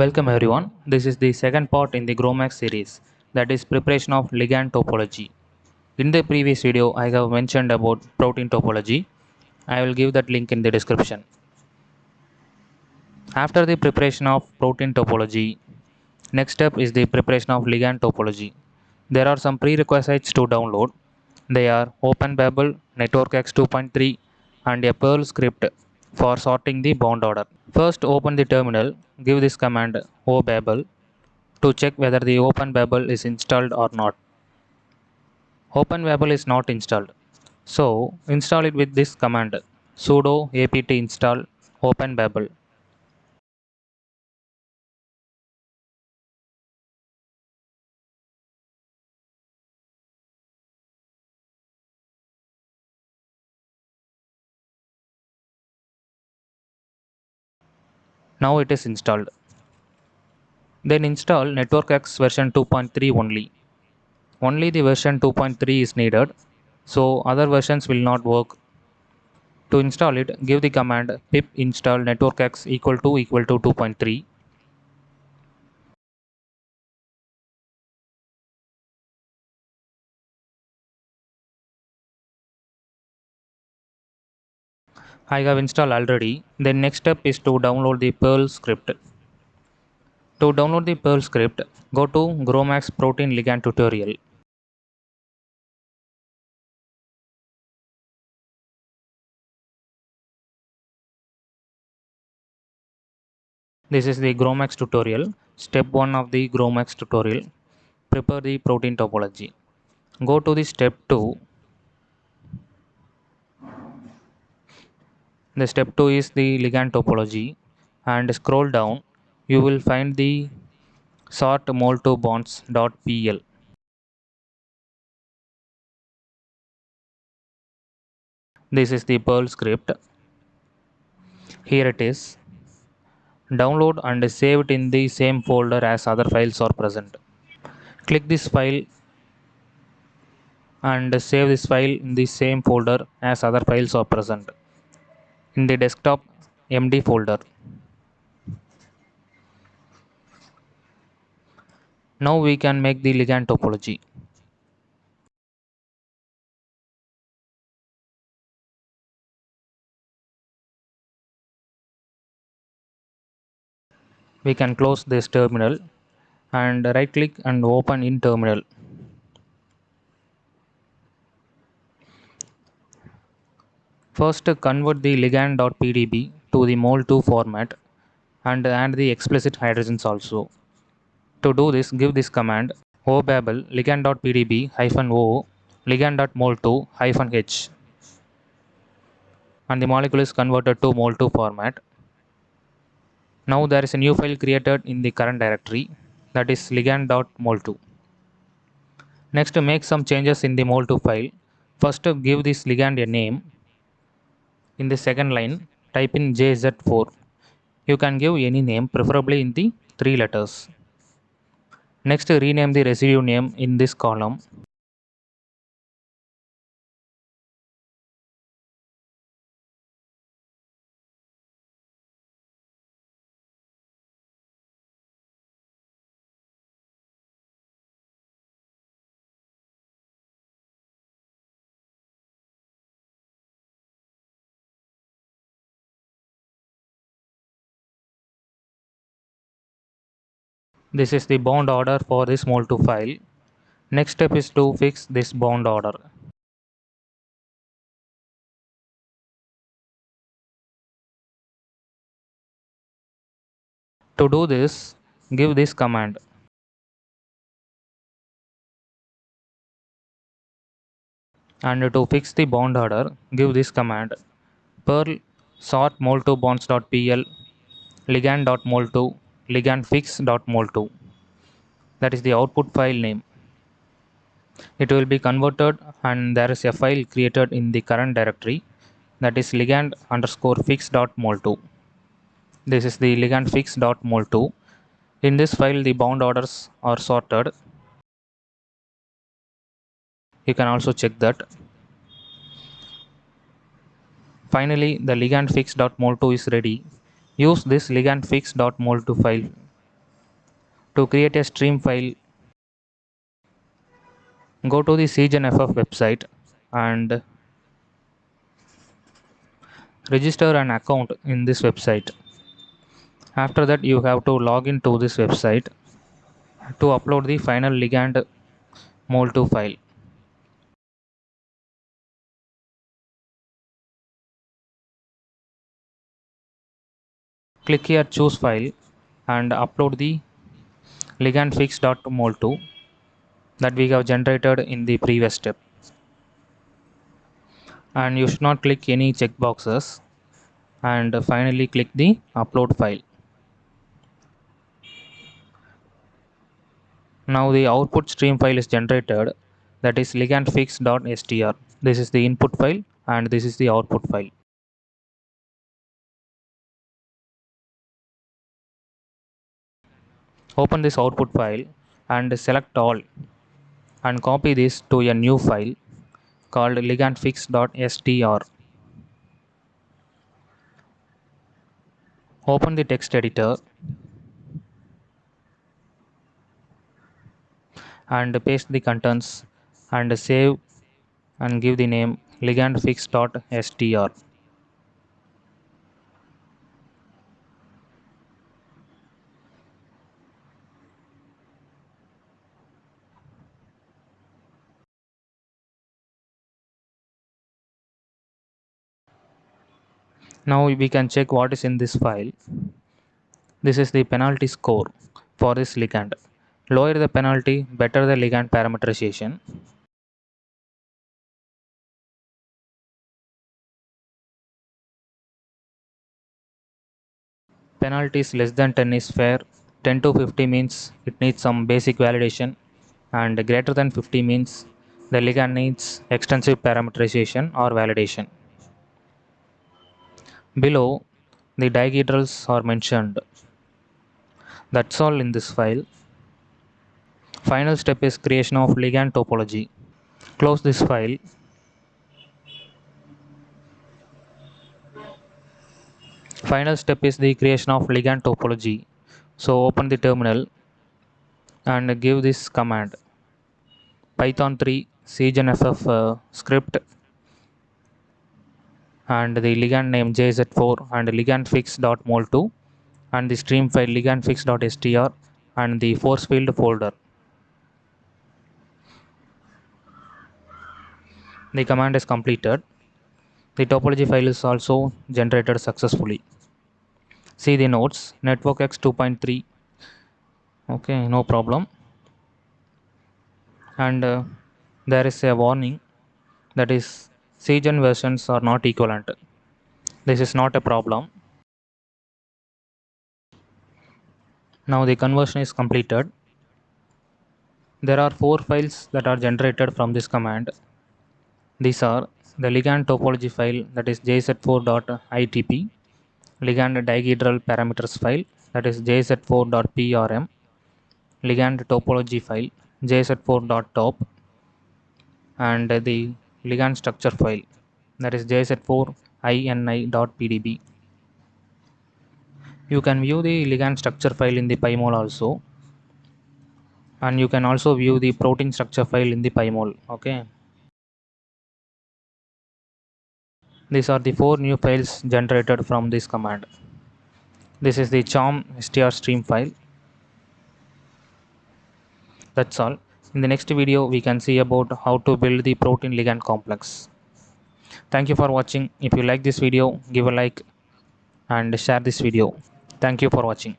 Welcome everyone. This is the second part in the GROMACS series that is preparation of ligand topology. In the previous video I have mentioned about protein topology. I will give that link in the description. After the preparation of protein topology, next step is the preparation of ligand topology. There are some prerequisites to download. They are OpenBabel, NetworkX 2.3 and a Perl script for sorting the bond order. First open the terminal, give this command obabel to check whether the OpenBabel is installed or not. OpenBabel is not installed. So install it with this command sudo apt install OpenBabel. Now it is installed. Then install NetworkX version 2.3 only. Only the version 2.3 is needed, so other versions will not work. To install it, give the command pip install networkx equal to equal to 2.3. I have installed already. The next step is to download the Perl script. To download the Perl script, go to GROMACS protein ligand tutorial. This is the GROMACS tutorial, step 1 of the GROMACS tutorial. Prepare the protein topology. Go to the step 2. The step 2 is the ligand topology and scroll down you will find the sort mol2 bonds.pl. This is the Perl script. Here it is. Download and save it in the same folder as other files are present. Click this file and save this file in the same folder as other files are present in the desktop MD folder. Now we can make the ligand topology. We can close this terminal and right click and open in terminal. First convert the ligand.pdb to the mol2 format and add the explicit hydrogens also. To do this, give this command obabel ligand.pdb hyphen o ligand.mol2 hyphen h and the molecule is converted to mol2 format. Now there is a new file created in the current directory that is ligand.mol2. Next make some changes in the mol2 file. First give this ligand a name. In the second line type in JZ4. You can give any name preferably in the three letters. Next rename the residue name in this column. This is the bond order for this mol2 file. Next step is to fix this bond order. To do this, give this command. And to fix the bond order, give this command perl sort mol2 bonds.pl ligand.mol2 ligandfix.mol2 that is the output file name. It will be converted and there is a file created in the current directory. That is ligand underscore fix.mol2 this is the ligand fix.mol2 in this file the bound orders are sorted. You can also check that. Finally the ligand fix.mol2 is ready Use this ligand fix.mol2 file To create a stream file, go to the CGenFF website and register an account in this website. After that, you have to log into this website to upload the final ligand mol2 file. Click here choose file and upload the ligandfix.mol2 that we have generated in the previous step. And you should not click any checkboxes and finally click the upload file. Now the output stream file is generated that is ligandfix.str. This is the input file and this is the output file. Open this output file and select all and copy this to a new file called ligandfix.str. Open the text editor and paste the contents and save and give the name ligandfix.str. Now we can check what is in this file. This is the penalty score for this ligand. Lower the penalty, better the ligand parameterization. Penalties less than 10 is fair. 10 to 50 means it needs some basic validation and greater than 50 means the ligand needs extensive parameterization or validation. Below, the dihedrals are mentioned. That's all in this file. Final step is creation of ligand topology. Close this file. Final step is the creation of ligand topology. So open the terminal and give this command python 3 cgenff uh, script and the ligand name jz4 and ligandfix.mol2 and the stream file ligandfix.str and the force field folder. The command is completed. The topology file is also generated successfully. See the notes network x 2.3 okay no problem and uh, there is a warning that is CGen versions are not equivalent. This is not a problem. Now the conversion is completed. There are four files that are generated from this command. These are the ligand topology file that is jz4.itp, ligand dihedral parameters file that is jz4.prm, ligand topology file jz4.top, and the ligand structure file that is jz4ini.pdb. You can view the ligand structure file in the PyMol also and you can also view the protein structure file in the PyMol. Okay. These are the four new files generated from this command. This is the CHARMM str stream file. That's all. In the next video, we can see about how to build the protein ligand complex. Thank you for watching. If you like this video, give a like and share this video. Thank you for watching.